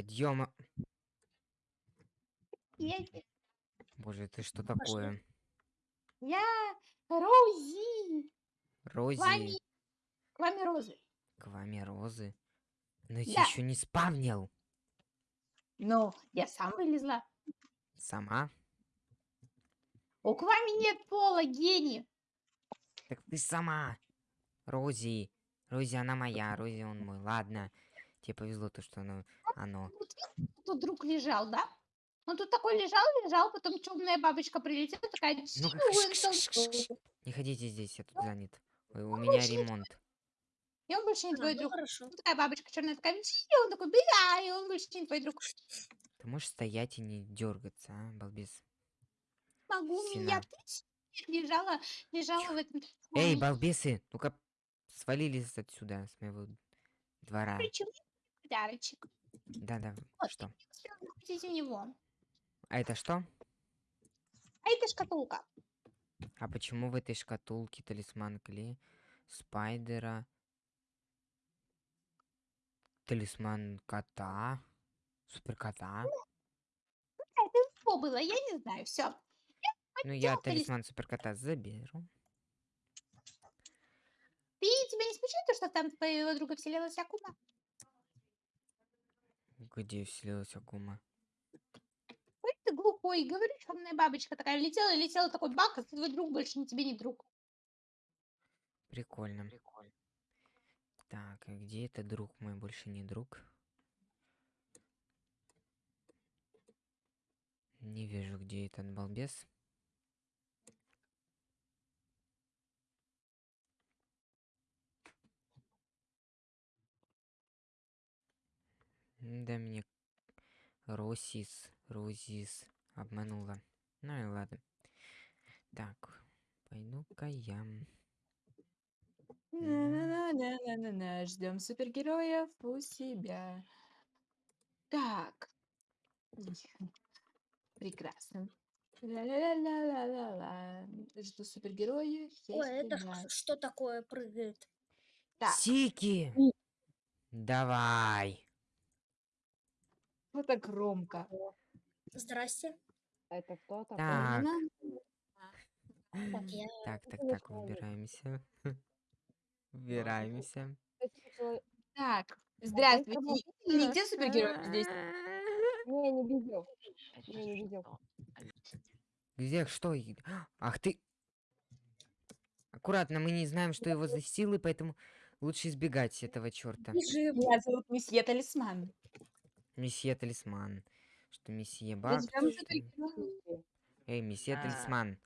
Подъема. Я, Боже, ты что Пошли. такое? я Рози. Рози, Вами, к вами Розы. к вами розы. Но я Да. еще не спавнил. Ну, я сам вылезла. Сама? У к вами нет пола, гений. Так ты сама. Рози. Рози, она моя, Рози, он мой. Ладно. Тебе повезло то, что оно... оно. Вот видишь, тут друг лежал, да? Он тут такой лежал, лежал, потом темная бабочка прилетела, такая... Ну, «Чиу, как- он там- Не ходите здесь, я тут занят. Ой, у меня ремонт. И он больше не А, твой ну друг. Ну, такая бабочка черная, такая... «Чиу», он такой, бля, и он больше не твой друг. Ты можешь стоять и не дергаться, а, балбес? Могу, Сина. меня лежала, лежала в этом... Эй, балбесы, ну-ка свалились отсюда, с моего двора. причем подарочек. Да-да, Вот. что? У него. А это что? А это шкатулка. А почему в этой шкатулке талисман Кли, Спайдера, талисман кота, суперкота? Что было, я не знаю, все. Ну, я талис- талисман суперкота заберу. Ты тебя не смущает то, что там твоего друга вселилась Акума? Где вселилась Акума? Ой, ты глухой, говорю, черная бабочка такая летела, летела, такой бак, а твой друг больше не тебе не друг. Прикольно. Так, а где это друг мой, больше не друг? Не вижу, где этот балбес. Да мне Росис, Розис обманула. Ну и ладно. Так, пойду-ка я. На-на-на-на-на-на, ждем супергероев у себя. Так. Прекрасно. Ла-ла-ла-ла-ла-ла. Жду супергероев. Ой, это что такое прыгает? Так. Сики! Давай! Вот так громко. Здрасте. Это кто такой? Так, Так, я... так, так, так, выбираемся. Выбираемся. Так, здравствуйте. кому? И Где супергерой здесь? Не, не видел. Не, не видел. Где, что? Ах ты! Аккуратно, мы не знаем, что его за силы, поэтому лучше избегать этого черта. Меня зовут месье Талисман. Месье Талисман. Что месье? Ждем что-. Эй, месье А. Талисман.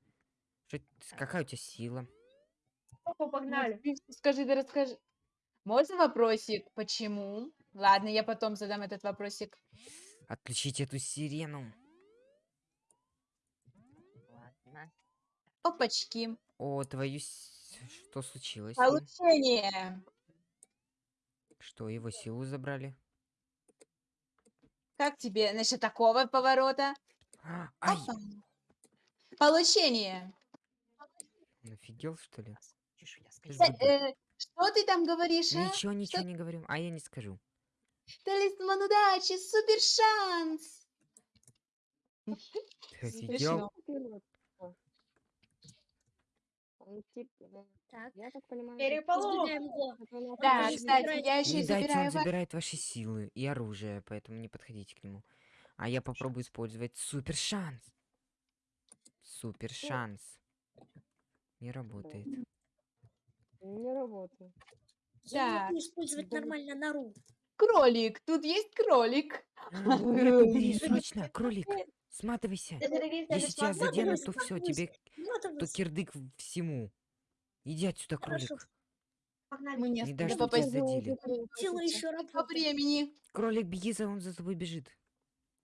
Что какая у тебя сила? Вот ты Скажи, да расскажи. Можно вопросик? Почему? Ладно, я потом задам этот вопросик. Отключить эту сирену. Опачки. О, твою... Что случилось? Получение. Что, его силу забрали? Как тебе насчет такого поворота? Ай! Опа. Получение. Офигел, что ли? Э, э, Что ты там говоришь, а? Ничего, ничего не говорю. А я не скажу. Талисман удачи, супер шанс. Ты офигел? Он типа, Так. я понимаю, нас Да, кстати, забирает- я еще и он забираю ва- забирает ваши силы и оружие, поэтому не подходите к нему. А я попробую использовать супер шанс. Супер шанс. Не работает. Не работает. Я могу использовать нормально нору. кролик. Тут есть кролик. Убери, срочно, кролик. Сматывайся. Если Если тебя заденут, то все, тебе то то кирдык всему. Иди отсюда, кролик. Хорошо. Мы не Не дашь, что попасть тебя задели. Еще по времени. Кролик, беги, за он за тобой бежит.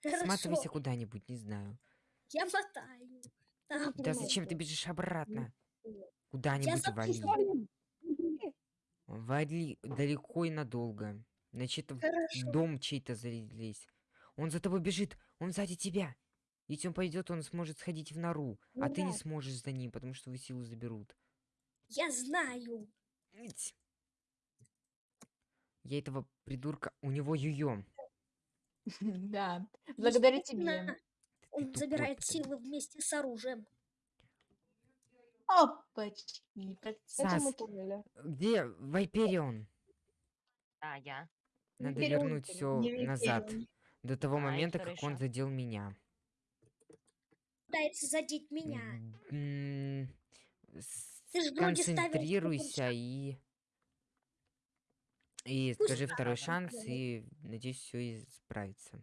Сматывайся куда-нибудь, не знаю. Я мотаю. Так, Да зачем ты бежишь обратно? Куда-нибудь Я вали. Вали далеко и надолго. Значит, в дом чей-то залезть. Он за тобой бежит, он сзади тебя. Если он пойдет, он сможет сходить в нору, а ты не Да. сможешь за ним, потому что его силу заберут. Я знаю. Ить. Я этого придурка, у него юё. Да, благодаря тебе. Ты Он забирает силы вместе с оружием. Опачки, Сас, где Вайперион? А, я. Надо вернуть ты, все не назад. До того А, момента, как он задел меня. Пытается задеть меня. Ты вроде супершанс. и... И Пусть скажи второй шанс, и надеюсь, все исправится.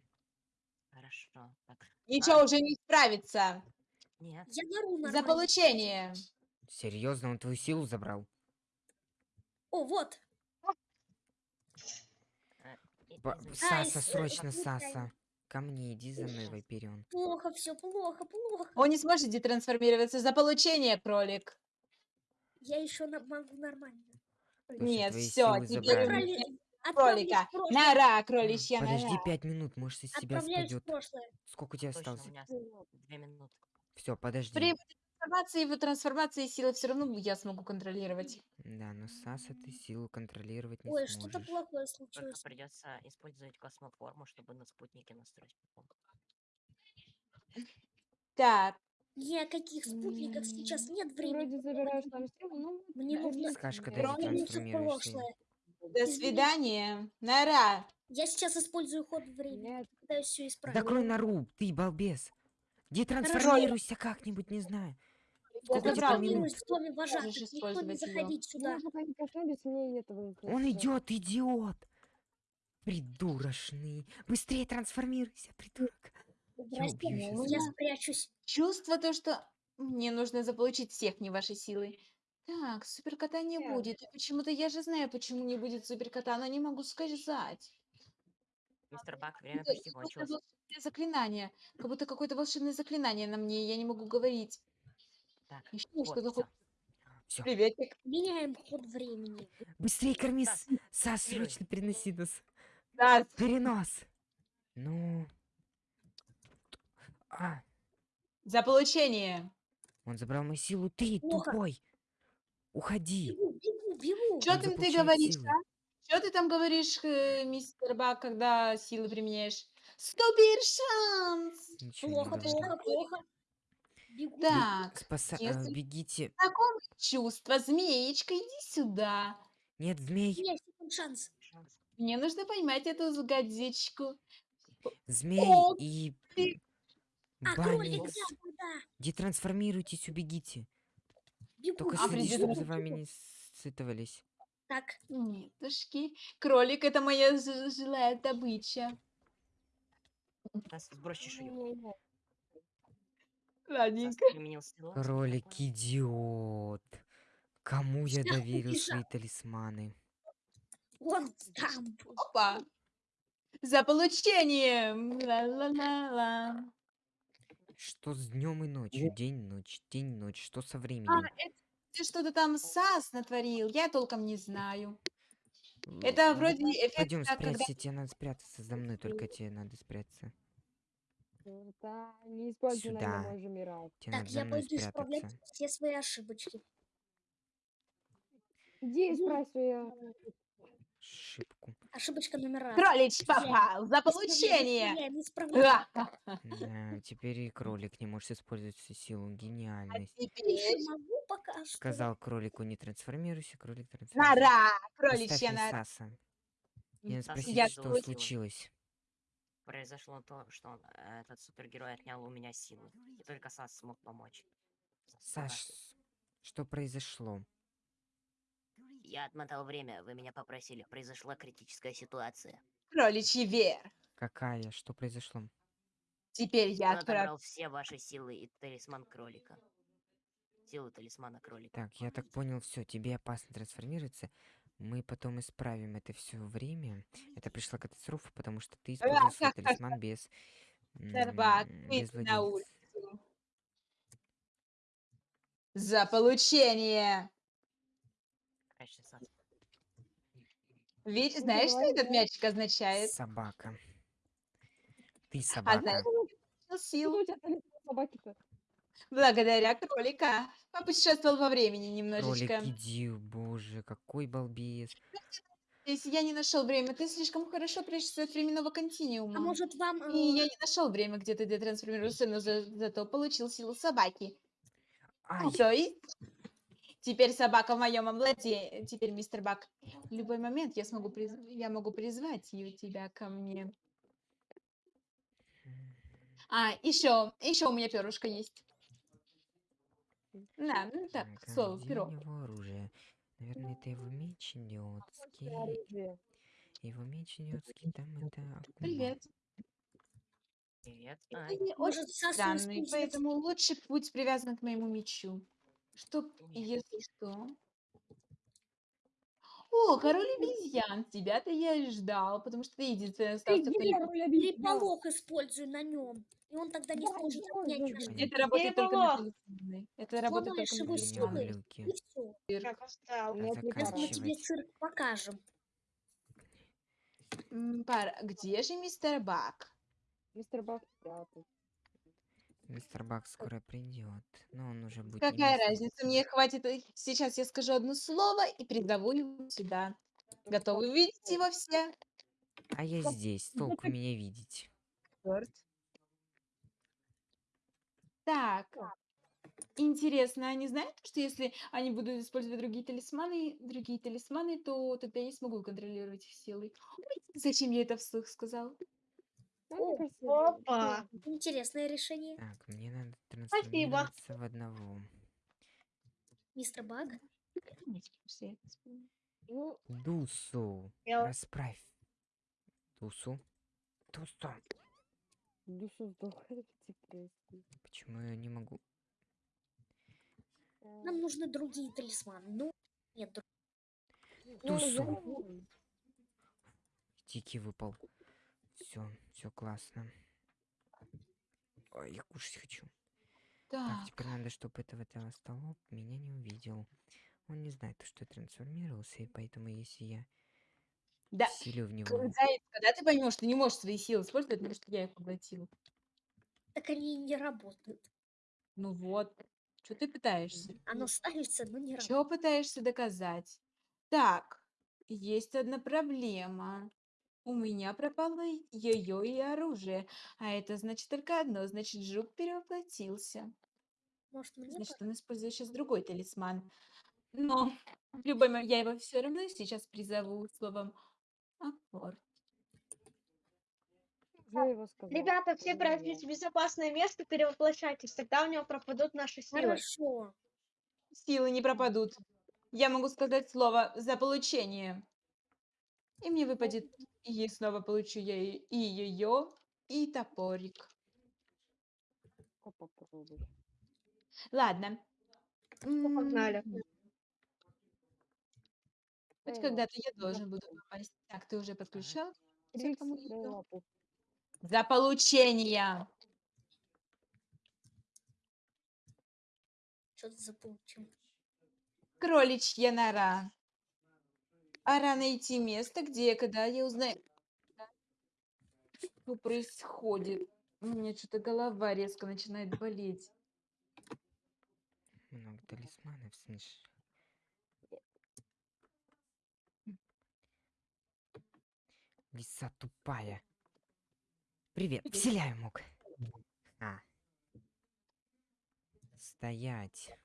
Хорошо. Так. Ничего уже не справится. Нет. Я нару За получение. Серьезно, он твою силу забрал? О, вот. А, Саса, срочно, Саса. Ко мне, иди за мной, Вайперион. Плохо, все плохо, плохо. Он не сможет детрансформироваться за получение, кролик. Я еще могу нормально. Нет, все, теперь кролика. Нора, кроличья Подожди нора. пять минут, может, из в спадет. Сколько у тебя осталось? две минуты. Все, подожди. При трансформации его трансформации силы все равно я смогу контролировать. Да, но Саса ты силу контролировать не Ой, что-то сможешь. плохое Только случилось. придется использовать космоформу, чтобы на спутнике настроить. Так, о каких спутниках сейчас нет времени. вроде забираешь там силу, ну... Мне да, нужно- Скажешь, когда в трансформируешься. до свидания. Нора. Я сейчас использую ход времени. Нет, Пытаюсь все исправить. Закрой нору, ты балбес. Детрансформируйся как-нибудь, не знаю. Сколько Я минут? Можешь Никто не заходить сюда. Он идет, идиот. Придурочный. Быстрее трансформируйся, придурок. Здрасте, я спрячусь. Чувство то, что мне нужно заполучить всех не вашей силы. Так, суперкота не Да. будет. И Почему-то я же знаю, почему не будет суперкота, но не могу сказать. Мистер Бак, время почти кончилось. заклинание. Как будто какое-то волшебное заклинание на мне, я не могу говорить. Так, Еще вот, что-то. Всё. Приветик. Меняем ход времени. Быстрее корми, Сас, Сас, срочно переноси нас. Да, Перенос. Ну. А, за получение. он забрал мою силу. Ты Плохо. тупой. Уходи. Бегу, бегу, бегу. Что Он ты, говоришь, силы. а? Что ты там говоришь, э, мистер Бак, когда силы применяешь? Супер шанс! Ничего Плохо, плохо, плохо. Бегу. Так, Спаса... а, если- бегите. знакомое чувство. Змеечка, иди сюда. Нет, змей. меня секунд шанс. Мне нужно поймать эту гадзичку. Змей О, и ты- А, кролик, да, да. Детрансформируйтесь, убегите. Бегу. Только А, следи, чтобы за вами не сцитывались. Так, Нетушки. Кролик это моя ж- жилая добыча. Сбрось чешую. Ладненько. силу. Кролик идиот. Кому я Всё, доверил убежал. свои талисманы? вон там. Опа. За получение. Ла-ла-ла-ла. Что с днем и ночью? День, ночь, день, ночь. Что со А, временем? это ты что-то там САС натворил. Я толком не знаю. Это ну, вроде эффект, Пойдем как когда... спрячься, тебе надо спрятаться за мной, только тебе надо спрятаться. Да, не используй на Сюда. Тебе Так, надо за я мной пойду исправлять спрятаться. все свои ошибочки. Иди исправь свою... Ошибку. Ошибочка номер раз. Кролич попал. За получение. исправляем, исправляем. Да, теперь и кролик не может использовать всю силу. А Гениальность. теперь Еще могу пока что. Сказал кролику не трансформируйся, кролик трансформируется. нора. Поставь Кроличья мне нора. Саса. Я спросить, Я что случилось. Произошло то, что он, э, этот супергерой отнял у меня силы. И только Сас смог помочь. Сас, Саш, что произошло? Я отмотал время, вы меня попросили. Произошла критическая ситуация. Кроличий вер. Какая? Что произошло? Теперь я Он отобрал все ваши силы и талисман кролика. Силу талисмана кролика. Так, я так понял, все, тебе опасно трансформироваться. Мы потом исправим это все время. Это пришла катастрофа, потому что ты использовал свой талисман без... Без на улицу. За получение. Ну, знаешь, что этот мячик означает? Собака. Ты А собака. знаешь, что силу Силу у тебя талисман собаки-то. Благодаря кролика. Попутешествовал во времени Кролик, немножечко. иди, боже, какой балбес. Если я не нашел время, ты слишком хорошо прячешься от временного континуума. А может вам... И я э, не нашел время, где ты детрансформируешься, но за- зато получил силу собаки. Ай, То есть, теперь собака в моем обладе, теперь мистер Бак. В любой момент я смогу приз- я могу призвать ее тебя ко мне. А, еще, еще у меня перышко есть. На, ну так, так, а слово, где перо. у него оружие? Наверное, это его меч идиотский. Оружие. Его меч идиотский, там это... акума. Привет. Привет. Ты Ай, очень Может, Сасу странный, поэтому лучше будь привязан к моему мечу. Чтоб, если что... О, король обезьян, тебя-то я и ждал, потому что ты единственный остался, кто не король обезьян. Переполох использую на нем. И он тогда не сможет отнять. Это работает только на телефоны. Это работает только на его глюки. И все. Заканчивай. две Сейчас мы тебе цирк покажем. Пара, где же мистер Бак? Мистер Бак спрятал. Мистер Бак скоро придет, но он уже будет Какая разница? Мне хватит. э, Сейчас я скажу одно слово и призову его сюда. Готовы видеть его все? А я здесь, толку меня видеть. Чёрт. Так. Интересно, они знают, что если они будут использовать другие талисманы, другие талисманы, то тогда я не смогу контролировать их силой. Ой, Зачем я это вслух сказал? Ну, О, Опа. Интересное решение. Так, мне надо Спасибо. трансформироваться в одного. Мистер Баг. Ну, Дусу, Я- расправь. Дусу. Дусу. душу депрессии. Почему я не могу? А, Нам нужны другие талисманы. Ну, нет, друг- ну, знаю. Тики выпал. Все, все классно. Ой, я кушать хочу. Так, Так, теперь надо, чтобы этого толстолоб меня не увидел. Он не знает, что я трансформировался, и поэтому если я да. силю в него... Заяц, когда ты поймешь, ты не можешь свои силы использовать, потому что я их поглотил. так они и не работают. Ну вот. Что ты пытаешься? Оно ставится, но не работает. Что пытаешься доказать? Так, есть одна проблема. У меня пропало ее и оружие. А это значит только одно. Значит, жук перевоплотился. Может, мне Значит, он использует сейчас другой талисман. Но в любой момент я его все равно сейчас призову словом апорт. Уже его. Ребята, все пройдите в безопасное место, перевоплощайтесь, тогда у него пропадут наши силы. Хорошо. Силы не пропадут. Я могу сказать слово за получение. И мне выпадет, и снова получу я и ее, и топорик. Попробуй. Ладно. погнали. М, Хоть когда-то я должен буду попасть. Так, ты уже подключал? За получение. Что-то заполучим. Кроличья нора. Пора найти место, где, когда я узнаю, что происходит. У меня что-то голова резко начинает болеть. Много талисманов, слышь. Лиса тупая. Привет, вселяю мог. А. Стоять.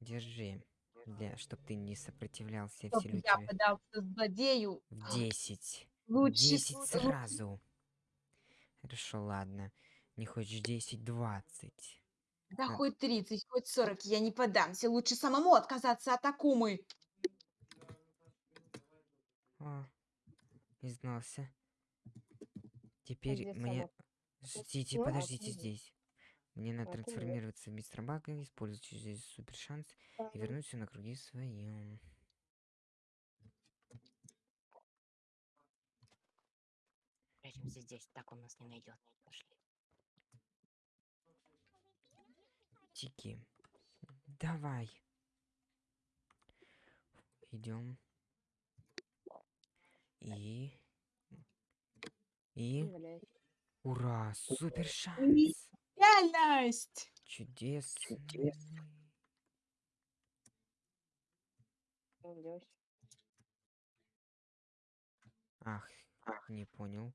Держи. Для, чтоб ты не сопротивлялся, Чтоб вселю я тебя подался злодею. в 10. Лучше 10 лу- сразу. Хорошо, ладно. Не хочешь 10, 20. Да Да. хоть 30, хоть 40, я не подамся. Лучше самому отказаться от Акумы. О, изгнался. Теперь где мне... сама? Ждите, а подождите здесь. Мне надо трансформироваться в мистера Бага, использовать здесь супер шанс и вернуться на круги своем. Прячемся здесь, так он нас не найдет. Пошли. Тики. Давай. Идем. И... И... Ура! Супер шанс! Реальность! Чудесно! Что делать? Ах, не понял.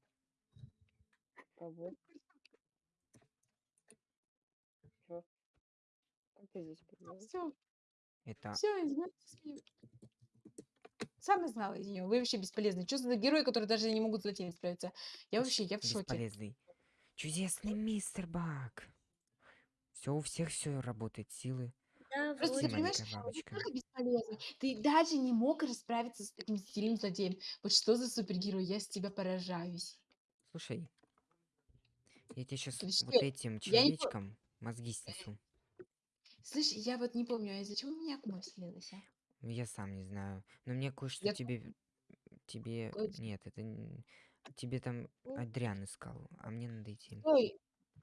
Все, Это... все, извините. Сам знала из нее. Вы вообще бесполезны. Что за герои, которые даже не могут с злодеем справиться? Я вообще, я в шоке. Бесполезный. Чудесный мистер Бак. Все у всех все работает, силы. Да, Просто Ты понимаешь, бабочка. Ты даже не мог расправиться с таким сильным злодеем. Вот что за супергерой? Я с тебя поражаюсь. Слушай, я тебе сейчас Подожди, вот этим я не человечком мозги снесу. Слышь, я вот не помню, а из-за чего у меня акума вселилась, а? Я сам не знаю. Но мне кое-что Я тебе... Тебе... Кое- Нет, это... Тебе там Ну. Адриан искал, а мне надо идти. Ой,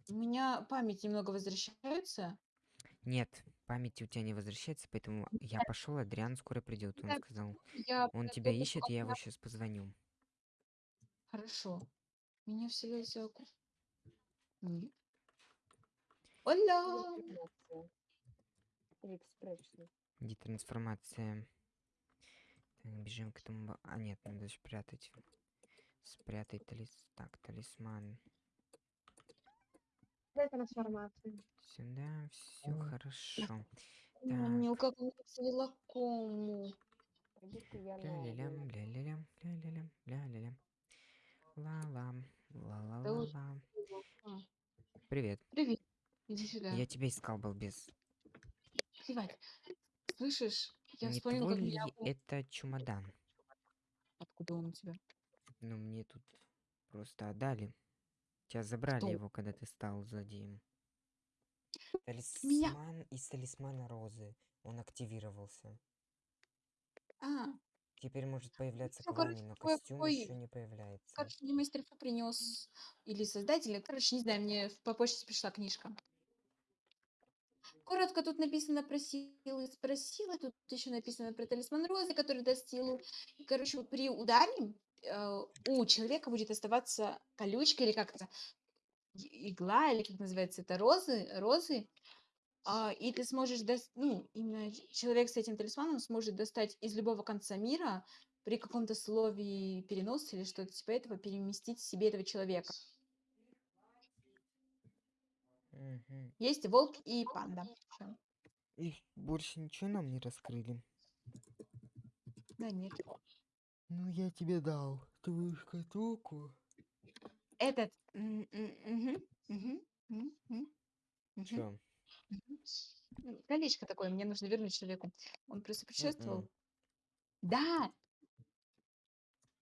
у меня память немного возвращается. Нет, память у тебя не возвращается, поэтому я пошел, Адриан скоро придет. Он сказал, Я он тебя ищет, я его сейчас позвоню. Хорошо. Меня вселился аку. Нет. Оля! Трансформация. Рик, спрячься. Где трансформация? Так, бежим к этому... А, нет, надо спрятать. Спрятать талис... Так, талисман. Дай трансформацию. Сюда, все хорошо. Мне как он вселила кому. Я. Ля-ля-лям, ля-ля-лям, ля-ля-лям, ля-ля-лям. Ла-лам, ла-ла-ла-ла. Привет. Привет. Иди сюда. Я тебя искал, балбес. Плевать. Слышишь? Я Не вспомнила, как акума- это чемодан? Откуда он у тебя? Ну, мне тут просто отдали. Тебя забрали Кто? его, когда ты стал злодеем. Талисман из талисмана Розы. Он активировался. А, Теперь может появляться Ну, к короче, вами, но костюм такой- еще не появляется. короче, мне мастер принес или создатель. Короче, не знаю, мне по почте пришла книжка. Коротко тут написано про силы спросила. Тут еще написано про талисман розы, который даст силу. И, короче, при ударе у человека будет оставаться колючка или как это и- игла или как называется это розы розы А, и ты сможешь дос- ну именно человек с этим талисманом сможет достать из любого конца мира при каком-то слове переноса или что-то типа этого переместить себе этого человека. Мгм. Есть волк и панда. И больше ничего нам не раскрыли. Да нет. Ну, я тебе дал твою шкатулку. Этот. М, Колечко такое, мне нужно вернуть человеку. Он просто. М-м. Да,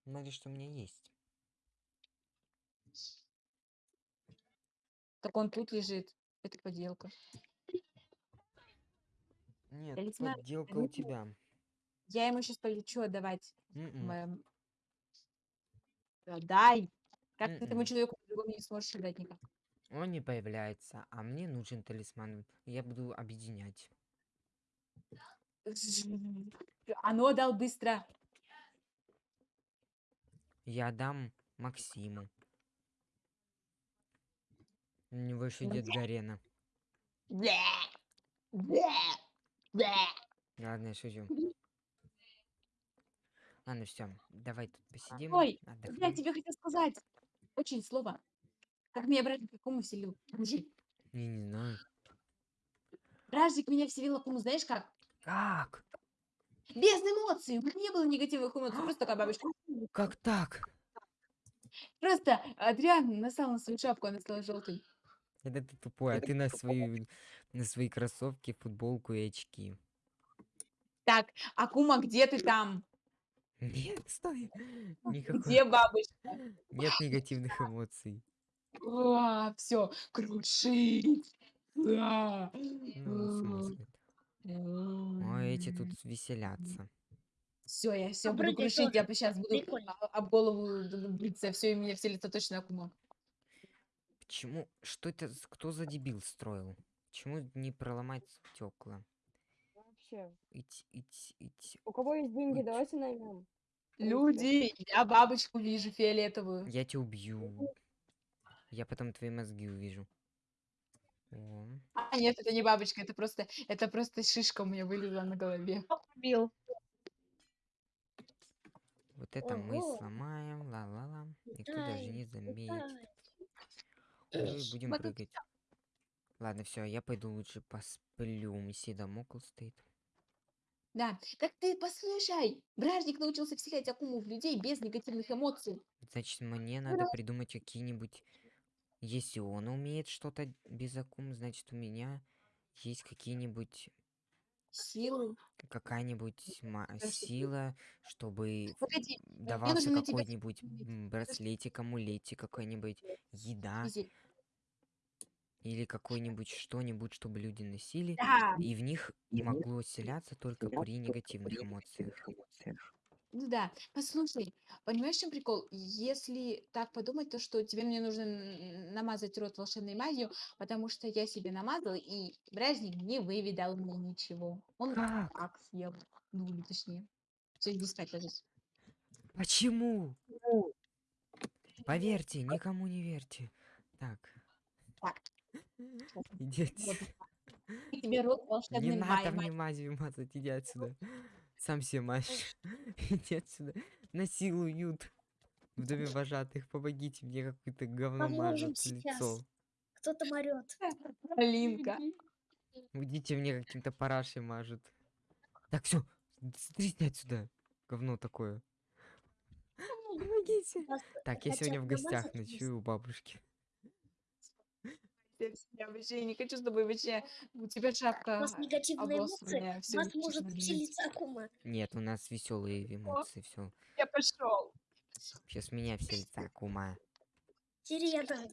Смотри, что у меня есть. так он тут лежит. Это поделка. Нет, подделка у тебя. Я ему сейчас полечу отдавать. М-м. Моем... Дай. Как ты этому М-м. человеку по-другому не сможешь отдать никак. Он не появляется, а мне нужен талисман. Я буду объединять. Ну отдал быстро. Я дам Максиму. У него еще дед Гарена. Ладно, я шучу. Ладно, все. Давай тут посидим. Ой, Я отдохнем. тебе хотел сказать. Очень слово. Как меня братик какому вселил? Мужик. Я не знаю. Бражик меня вселил Акуму, знаешь как? Как? Без эмоций. У меня не было негативных эмоций. Просто такая бабочка. Как так? Просто Адриан насал на свою шапку, она стала желтой. Это ты тупой, а ты на свои, на свои кроссовки, футболку и очки. Так, Акума, где ты там? Нет, стой. Никакой. Где бабочка? Нет негативных эмоций. все, крушить. А. Ну, в смысле? Ой, эти тут веселятся. Все, я все А буду крушить, я сейчас буду прикольно. а- об голову биться, все, и меня вселится точно Акума. Почему? Что это? Кто за дебил строил? Почему не проломать стекла? Вообще. Ить, ить, ить. У кого есть деньги, Ой. давайте наймем. Люди, я бабочку вижу фиолетовую. Я тебя убью. Я потом твои мозги увижу. О, А нет, это не бабочка, это просто, это просто шишка у меня вылезла на голове. Убил. Вот это мы Ого. сломаем, ла-ла-ла. Никто даже не заметит. и будем Вот это прыгать. Ладно, все, я пойду лучше посплю. У Месси домокл стоит. Да, так ты послушай, Бражник научился вселять акуму в людей без негативных эмоций. Значит, мне надо придумать какие-нибудь... Если он умеет что-то без акум, значит, у меня есть какие-нибудь... Силы. Какая-нибудь сила, чтобы Погоди, давался тебя какой-нибудь м, браслетик, амулетик, какой-нибудь еда Изи. Или какой-нибудь что-нибудь, чтобы люди носили, Да, и в них могло селяться только при негативных эмоциях. ну да. Послушай, понимаешь, в чем прикол? Если так подумать, то что тебе мне нужно н- намазать рот волшебной мазью, потому что я себе намазала, и Бражник не выведал мне ничего. Он Как? так съел. Ну, или точнее. Все, иди спать ложись. Почему? Поверьте, никому не верьте. Так. Так. Иди отсюда. тебе рот Не волшебной надо мне мазью мазать, иди отсюда. Сам себе мажь. Иди отсюда. Насилуют. В доме вожатых. Помогите мне, какое-то говно мажут лицо. сейчас. Кто там орет? Алинка. Уйдите мне каким-то парашей мажут. Так, все, стрисни отсюда. Говно такое. Помогите. Так, я сегодня в гостях ночую у бабушки. Я вообще не хочу с тобой вообще. У тебя У шапка вас негативные эмоции, обоссанная, у всё вас честно может говоря. вселиться Акума. Нет, у нас веселые эмоции, все. Я пошел. Сейчас меня все лица кума. Сирена.